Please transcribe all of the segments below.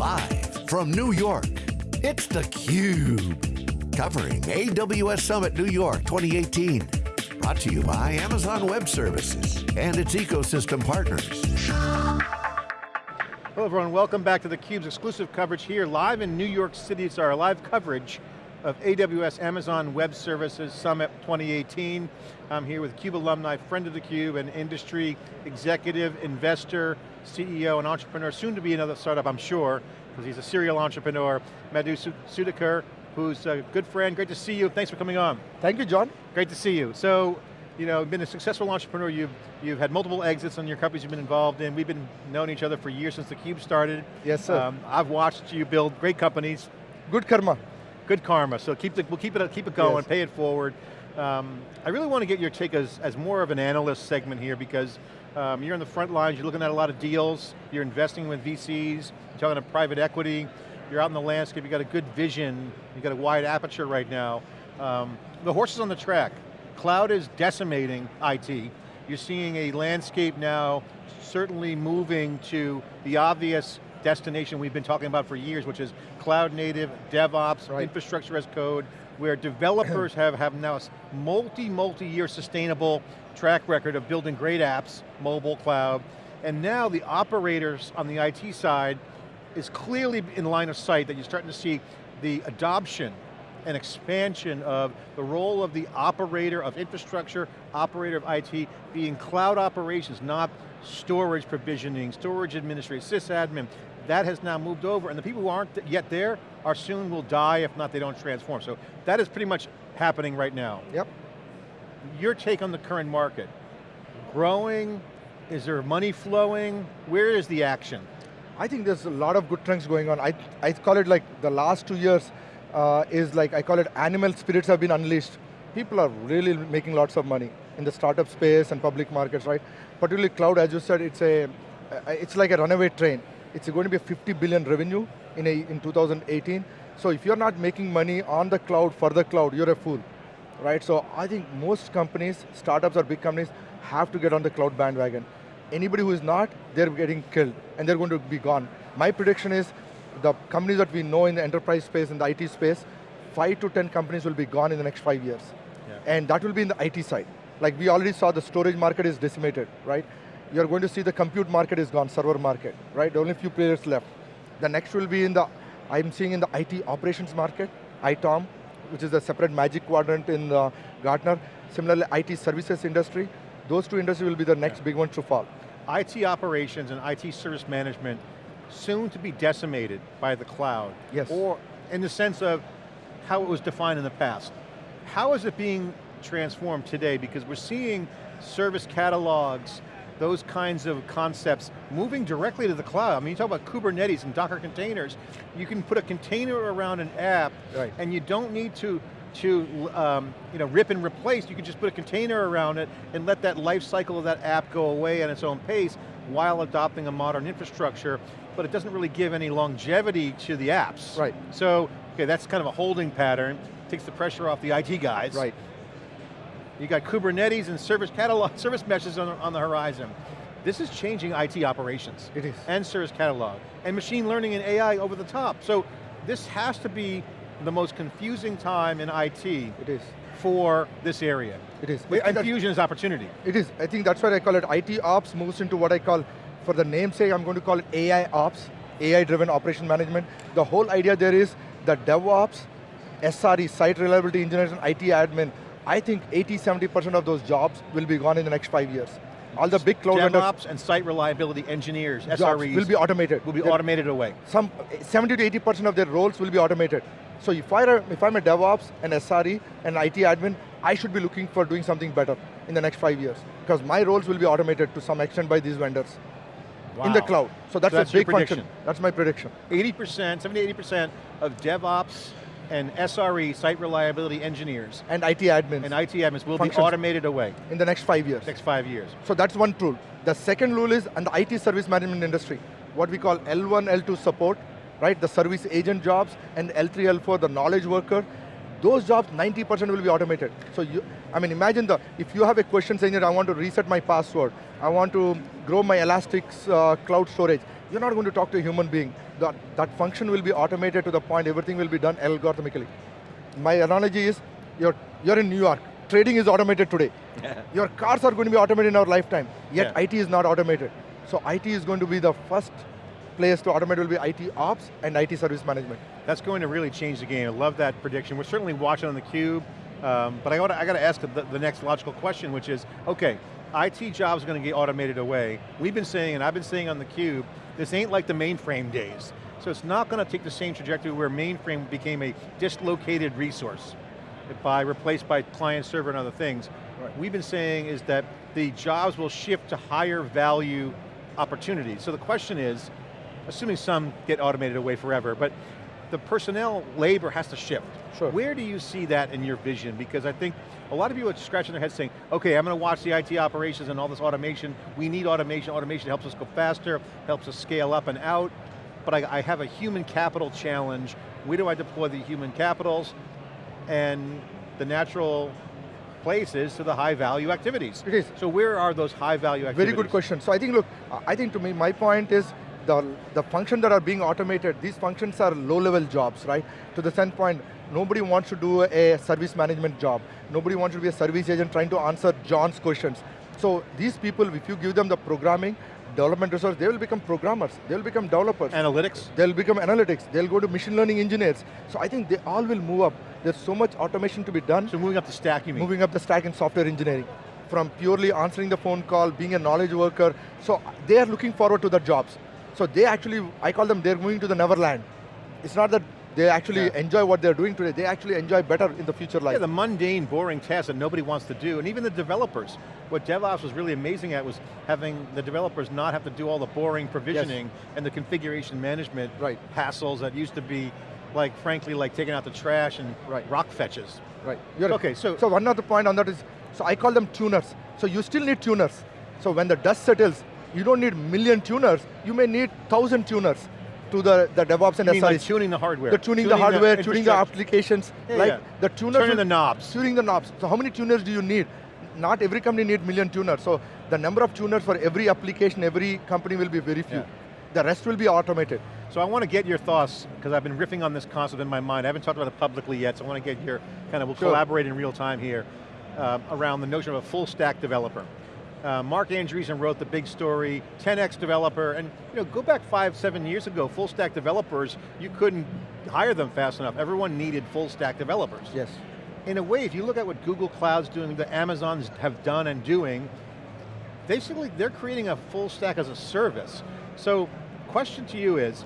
Live from New York, it's theCUBE. Covering AWS Summit New York 2018. Brought to you by Amazon Web Services and its ecosystem partners. Hello everyone, welcome back to theCUBE's exclusive coverage here live in New York City. It's our live coverage of AWS Amazon Web Services Summit 2018. I'm here with CUBE alumni, friend of theCUBE, and industry executive, investor, CEO, and entrepreneur, soon to be another startup, I'm sure, because he's a serial entrepreneur, Madhu Sudhakar, who's a good friend, great to see you, thanks for coming on. Thank you, John. Great to see you. So, you know, been a successful entrepreneur, you've, you've had multiple exits on your companies you've been involved in, we've been knowing each other for years since theCUBE started. Yes, sir. Um, I've watched you build great companies. Good karma. Good karma, so keep the, we'll keep it, keep it going, yes. pay it forward. Um, I really want to get your take as, as more of an analyst segment here because um, you're in the front lines, you're looking at a lot of deals, you're investing with VCs, you're talking to private equity, you're out in the landscape, you've got a good vision, you've got a wide aperture right now. Um, the horse is on the track. Cloud is decimating IT. You're seeing a landscape now certainly moving to the obvious destination we've been talking about for years, which is cloud native, DevOps, right. infrastructure as code, where developers have, have now a multi, multi-year sustainable track record of building great apps, mobile, cloud, and now the operators on the IT side is clearly in line of sight that you're starting to see the adoption and expansion of the role of the operator of infrastructure, operator of IT, being cloud operations, not storage provisioning, storage administration, sysadmin, that has now moved over, and the people who aren't yet there are soon will die if not they don't transform. So that is pretty much happening right now. Yep. Your take on the current market. Growing, is there money flowing? Where is the action? I think there's a lot of good trends going on. I, I call it like the last two years uh, is like, I call it animal spirits have been unleashed. People are really making lots of money in the startup space and public markets, right? Particularly cloud, as you said, it's a, it's like a runaway train it's going to be 50 billion revenue in, a, in 2018. So if you're not making money on the cloud for the cloud, you're a fool, right? So I think most companies, startups or big companies, have to get on the cloud bandwagon. Anybody who is not, they're getting killed, and they're going to be gone. My prediction is, the companies that we know in the enterprise space, in the IT space, five to 10 companies will be gone in the next five years. Yeah. And that will be in the IT side. Like we already saw the storage market is decimated, right? You're going to see the compute market is gone, server market, right? Only a few players left. The next will be in the, I'm seeing in the IT operations market, ITOM, which is a separate magic quadrant in the Gartner. Similarly, IT services industry. Those two industries will be the next yeah. big ones to fall. IT operations and IT service management soon to be decimated by the cloud. Yes. Or in the sense of how it was defined in the past. How is it being transformed today? Because we're seeing service catalogs those kinds of concepts moving directly to the cloud. I mean, you talk about Kubernetes and Docker containers. You can put a container around an app right. and you don't need to to um, you know, rip and replace, you can just put a container around it and let that life cycle of that app go away at its own pace while adopting a modern infrastructure, but it doesn't really give any longevity to the apps. Right. So, okay, that's kind of a holding pattern, takes the pressure off the IT guys. Right. You got Kubernetes and service catalog, service meshes on, on the horizon. This is changing IT operations. It is. And service catalog. And machine learning and AI over the top. So this has to be the most confusing time in IT. It is. For this area. It is. With confusion is opportunity. It is. I think that's why I call it IT ops moves into what I call, for the namesake, I'm going to call it AI ops, AI-driven operation management. The whole idea there is that DevOps, SRE, site reliability engineers, and IT admin I think 80, 70% of those jobs will be gone in the next five years. All the big cloud DevOps vendors, and site reliability engineers, SREs, will be automated. Will be They're, automated away. Some 70 to 80% of their roles will be automated. So if, I, if I'm a DevOps, an SRE, an IT admin, I should be looking for doing something better in the next five years. Because my roles will be automated to some extent by these vendors. Wow. In the cloud. So that's, so that's a big function. That's my prediction. 80%, 70 80% of DevOps and SRE, site reliability engineers. And IT admins. And IT admins will be automated away. In the next five years. Next five years. So that's one rule. The second rule is on the IT service management industry, what we call L1, L2 support, right? The service agent jobs, and L3, L4, the knowledge worker, those jobs, 90% will be automated. So you, I mean, imagine the, if you have a question saying that I want to reset my password, I want to grow my Elastic uh, cloud storage, you're not going to talk to a human being. That, that function will be automated to the point everything will be done algorithmically. My analogy is, you're, you're in New York, trading is automated today. Your cars are going to be automated in our lifetime, yet Yeah. IT is not automated. So IT is going to be the first place to automate will be IT ops and IT service management. That's going to really change the game. I love that prediction. We're certainly watching on theCUBE, um, but I got, to, I got to ask the, the next logical question, which is, okay, IT jobs are going to get automated away. We've been saying, and I've been saying on theCUBE, this ain't like the mainframe days. So it's not going to take the same trajectory where mainframe became a dislocated resource by replaced by client server and other things. Right. We've been saying is that the jobs will shift to higher value opportunities. So the question is, assuming some get automated away forever, but the personnel labor has to shift. Sure. Where do you see that in your vision? Because I think a lot of people are scratching their heads saying, okay, I'm going to watch the IT operations and all this automation. We need automation. Automation helps us go faster, helps us scale up and out. But I, I have a human capital challenge. Where do I deploy the human capitals? And the natural place is to the high value activities. It is. So where are those high value activities? Very good question. So I think, look, I think to me, my point is, the, the functions that are being automated, these functions are low-level jobs, right? To the same point, nobody wants to do a service management job. Nobody wants to be a service agent trying to answer John's questions. So these people, if you give them the programming, development resource, they will become programmers, they will become developers. Analytics? They'll become analytics, they'll go to machine learning engineers. So I think they all will move up. There's so much automation to be done So moving up the stack, you mean? moving up the stack in software engineering. From purely answering the phone call, being a knowledge worker. So they are looking forward to the jobs. So they actually, I call them, they're moving to the neverland. It's not that they actually Yeah. enjoy what they're doing today, they actually enjoy better in the future life. Yeah, the mundane, boring tasks that nobody wants to do, and even the developers. What DevOps was really amazing at was having the developers not have to do all the boring provisioning and the configuration management Right. hassles that used to be, like, frankly, like taking out the trash and Right. rock fetches. Right. You're- Okay, so- So one other point on that is, so I call them tuners. So you still need tuners. So when the dust settles, you don't need million tuners, you may need thousand tuners to the, the DevOps and mean like tuning the hardware? The tuning, the hardware, tuning the applications, Yeah, like yeah. the tuners. Turning the knobs. Tuning the knobs. So how many tuners do you need? Not every company need million tuners. So the number of tuners for every application, every company will be very few. Yeah. The rest will be automated. So I want to get your thoughts, because I've been riffing on this concept in my mind. I haven't talked about it publicly yet, so I want to get your, kind of, we'll Sure. collaborate in real time here, um, around the notion of a full stack developer. Uh, Marc Andreessen wrote the big story, 10x developer, and you know, go back five, seven years ago, full stack developers, you couldn't hire them fast enough. Everyone needed full stack developers. Yes. In a way, if you look at what Google Cloud's doing, the Amazons have done and doing, basically they're creating a full stack as a service. So, question to you is,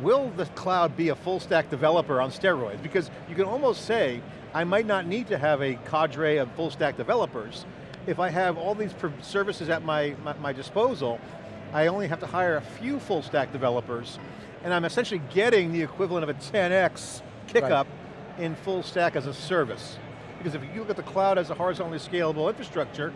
will the cloud be a full stack developer on steroids? Because you can almost say, I might not need to have a cadre of full stack developers. If I have all these services at my, my, my disposal, I only have to hire a few full stack developers, and I'm essentially getting the equivalent of a 10x kick Right. up in full stack as a service. Because if you look at the cloud as a horizontally scalable infrastructure,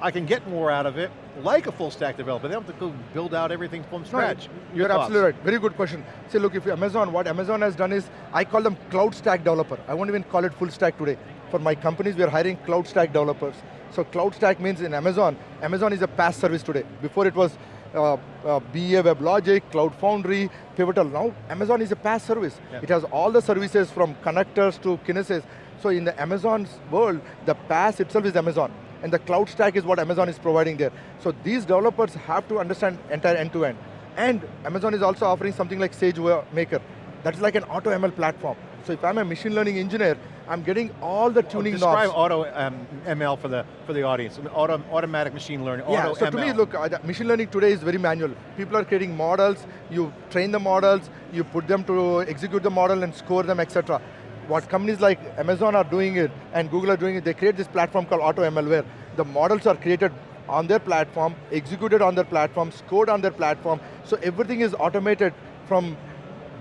I can get more out of it, like a full stack developer. They don't have to go build out everything from scratch. No, you're absolutely right. Very good question. See, look, if you Amazon, what Amazon has done is, I call them cloud stack developer. I won't even call it full stack today. For my companies, we are hiring cloud stack developers. So cloud stack means in Amazon, Amazon is a PaaS service today. Before it was uh, uh, BEA WebLogic, Cloud Foundry, Pivotal. Now Amazon is a PaaS service. Yeah. It has all the services from connectors to Kinesis. So in the Amazon's world, the PaaS itself is Amazon. And the cloud stack is what Amazon is providing there. So these developers have to understand entire end-to-end. And Amazon is also offering something like SageMaker. That's like an auto ML platform. So if I'm a machine learning engineer, I'm getting all the tuning Describe knobs. auto um, ML for the for the audience. Auto, automatic machine learning. Yeah, auto so to me, look, uh, machine learning today is very manual. People are creating models, you train the models, you put them to execute the model and score them, etc. What companies like Amazon are doing it, and Google are doing it, they create this platform called AutoML where the models are created on their platform, executed on their platform, scored on their platform, so everything is automated from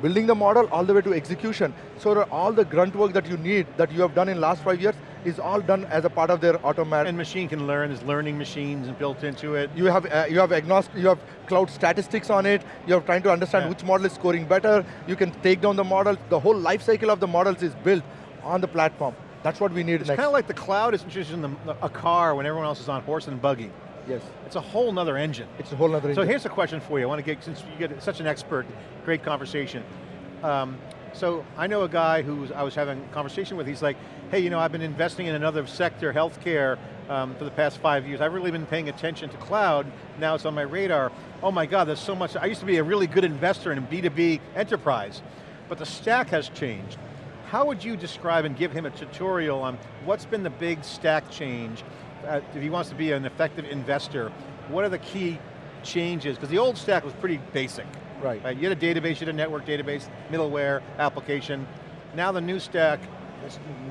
building the model all the way to execution. So all the grunt work that you need, that you have done in last five years, is all done as a part of their automatic. And machine can learn, there's learning machines built into it. You have uh, you have agnostic, you have cloud statistics on it. You're trying to understand Yeah. which model is scoring better. You can take down the model. The whole life cycle of the models is built on the platform. That's what we need It's kind of like the cloud is introducing the, a car when everyone else is on horse and buggy. Yes. It's a whole nother engine. It's a whole other So here's a question for you. I want to get, since you get such an expert, great conversation. Um, so I know a guy who I was having a conversation with, he's like, hey, you know, I've been investing in another sector, healthcare, um, for the past five years. I've really been paying attention to cloud, now it's on my radar. Oh my God, there's so much, I used to be a really good investor in B2B enterprise, but the stack has changed. How would you describe and give him a tutorial on what's been the big stack change uh, if he wants to be an effective investor? What are the key changes? Because the old stack was pretty basic. Right. Right, you had a database, you had a network database, middleware, application. Now the new stack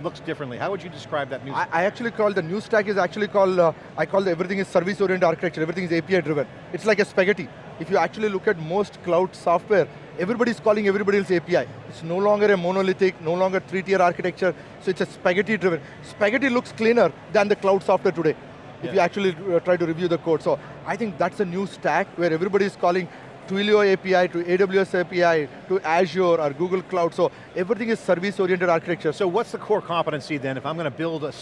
looks differently. How would you describe that new I, I actually call the new stack is actually called, uh, I call the, everything is service oriented architecture, everything is API driven. It's like a spaghetti. If you actually look at most cloud software, everybody's calling everybody else API. It's no longer a monolithic, no longer three tier architecture, so it's a spaghetti driven. Spaghetti looks cleaner than the cloud software today. If you actually uh, try to review the code. So I think that's a new stack where everybody is calling Twilio API to AWS API to Azure or Google Cloud. So everything is service oriented architecture. So what's the core competency then? If I'm going to build a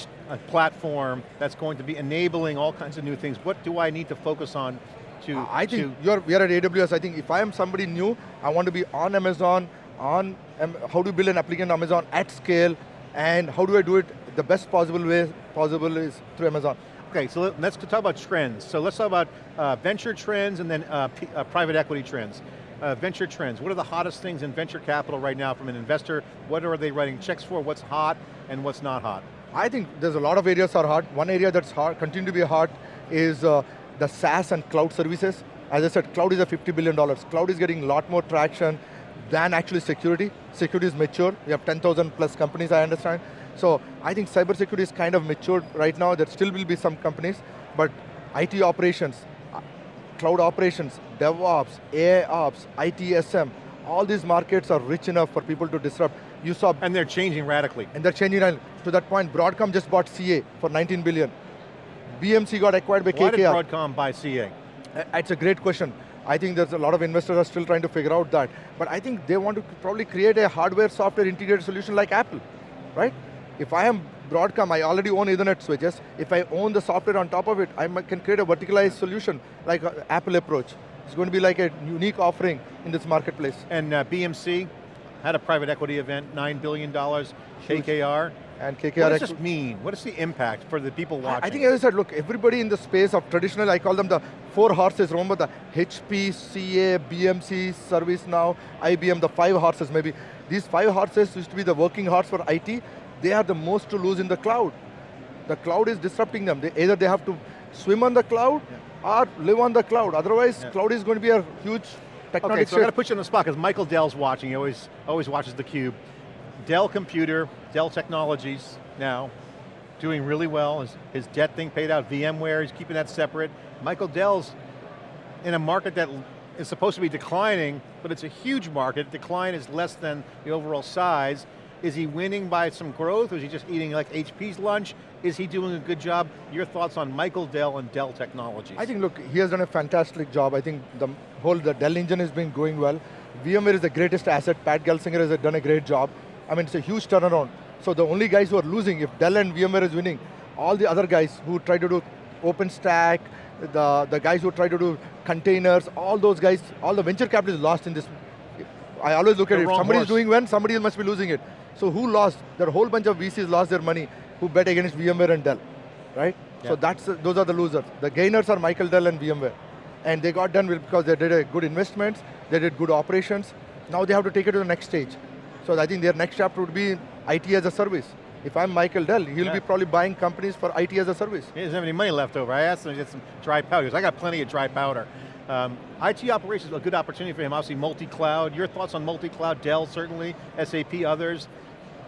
platform that's going to be enabling all kinds of new things, what do I need to focus on to, I think to you're, we are at AWS. I think if I am somebody new, I want to be on Amazon, on um, how to build an application on Amazon at scale, and how do I do it the best possible way possible is through Amazon. Okay, so let- let's talk about trends. So let's talk about uh, venture trends and then uh, P- uh, private equity trends. Uh, venture trends, what are the hottest things in venture capital right now from an investor? What are they writing checks for? What's hot and what's not hot? I think there's a lot of areas are hot. One area that's hard, continue to be hot, is uh, the SaaS and cloud services. As I said, cloud is a $50 billion. Cloud is getting a lot more traction than actually security. Security is mature. We have 10,000 plus companies, I understand. So I think cybersecurity is kind of matured right now. There still will be some companies, but IT operations, cloud operations, DevOps, AI ops, ITSM, all these markets are rich enough for people to disrupt. You saw And they're changing radically. and they're changing. To that point, Broadcom just bought CA for 19 billion. BMC got acquired by Why did KKR. Broadcom buy CA? Uh, It's a great question. I think there's a lot of investors are still trying to figure out that. But I think they want to probably create a hardware software integrated solution like Apple, right? If I am Broadcom, I already own Ethernet switches. If I own the software on top of it, I can create a verticalized solution like Apple approach. It's going to be like a unique offering in this marketplace. And uh, BMC had a private equity event, $9 billion, KKR. And What does this mean? What is the impact for the people watching? I think as I said, look, everybody in the space of traditional, I call them the four horses, remember the HP, CA, BMC, ServiceNow, IBM, the five horses maybe. These five horses used to be the working horse for IT. They are the most to lose in the cloud. The cloud is disrupting them. They, either they have to swim on the cloud or live on the cloud. Otherwise, Yeah. cloud is going to be a huge tectonic Okay, so I got to put you on the spot because Michael Dell's watching. He always, always watches theCUBE. Dell Computer, Dell Technologies now, doing really well. His, his debt thing paid out. VMware, he's keeping that separate. Michael Dell's in a market that is supposed to be declining, but it's a huge market. Decline is less than the overall size. Is he winning by some growth, or is he just eating like HP's lunch? Is he doing a good job? Your thoughts on Michael Dell and Dell Technologies? I think, look, he has done a fantastic job. I think the whole, the Dell engine has been going well. VMware is the greatest asset. Pat Gelsinger has done a great job. I mean, it's a huge turnaround. So the only guys who are losing, if Dell and VMware is winning, all the other guys who try to do OpenStack, the, the guys who try to do containers, all those guys, all the venture capital is lost in this. I always look at it, wrong somebody is doing well, somebody must be losing it. So who lost? There are a whole bunch of VCs lost their money who bet against VMware and Dell, right? Yeah. So that's, those are the losers. The gainers are Michael Dell and VMware. And they got done because they did a good investments, they did good operations. Now they have to take it to the next stage. So I think their next chapter would be IT as a service. If I'm Michael Dell, he'll Yeah. be probably buying companies for IT as a service. He doesn't have any money left over. I asked him to get some dry powder. He goes, I got plenty of dry powder. Um, IT operations is a good opportunity for him. Obviously multi-cloud. Your thoughts on multi-cloud? Dell certainly, SAP, others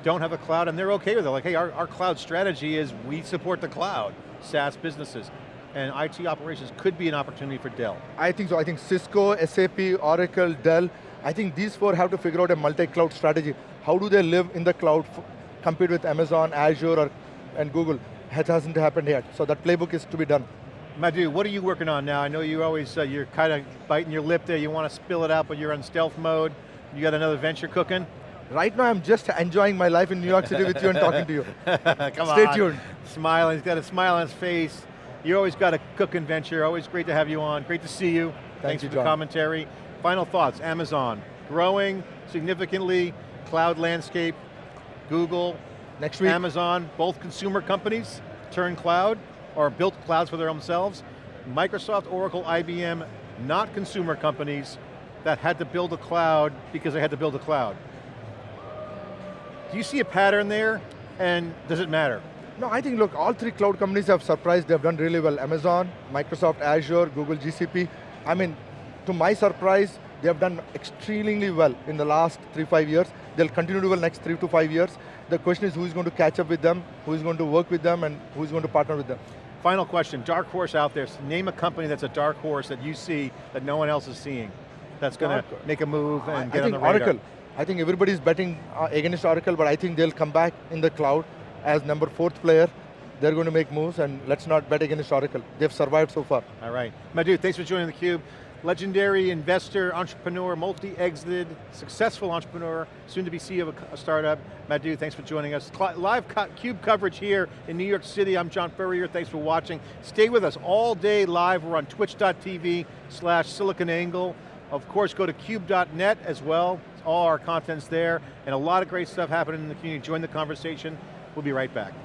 don't have a cloud and they're okay with it. Like, hey, our, our cloud strategy is we support the cloud, SaaS businesses. And IT operations could be an opportunity for Dell. I think so. I think Cisco, SAP, Oracle, Dell, I think these four have to figure out a multi-cloud strategy. How do they live in the cloud, compete with Amazon, Azure, or, and Google? It hasn't happened yet. So that playbook is to be done. Madhu, what are you working on now? I know you always, uh, you're kind of biting your lip there. You want to spill it out, but you're in stealth mode. You got another venture cooking? Right now I'm just enjoying my life in New York City with you and talking to you. Come Stay on. tuned. Smiling, he's got a smile on his face. You always got a cooking venture, always great to have you on. Great to see you. Thanks you, for the John. commentary. Final thoughts, Amazon, growing significantly, cloud landscape, Google, Next week, Amazon, both consumer companies turn cloud, or built clouds for their own selves. Microsoft, Oracle, IBM, not consumer companies that had to build a cloud because they had to build a cloud. Do you see a pattern there, and does it matter? No, I think, look, all three cloud companies have surprised, they've done really well. Amazon, Microsoft Azure, Google GCP. I mean, to my surprise, they have done extremely well in the last three, five years. They'll continue to do well next three to five years. The question is who's going to catch up with them, who's going to work with them, and who's going to partner with them. Final question, dark horse out there. Name a company that's a dark horse that you see that no one else is seeing. That's going to make a move and I, get I on think the radar. Oracle. I think everybody's betting uh, against Oracle, but I think they'll come back in the cloud as number fourth player. They're going to make moves, and let's not bet against Oracle. They've survived so far. All right. Madhu, thanks for joining theCUBE. Legendary investor, entrepreneur, multi-exited, successful entrepreneur, soon to be CEO of a, startup. Madhu, thanks for joining us. Live CUBE coverage here in New York City. I'm John Furrier, thanks for watching. Stay with us all day live. We're on twitch.tv slash siliconangle. Of course, go to cube.net as well. All our content's there, and a lot of great stuff happening in the community. Join the conversation. We'll be right back.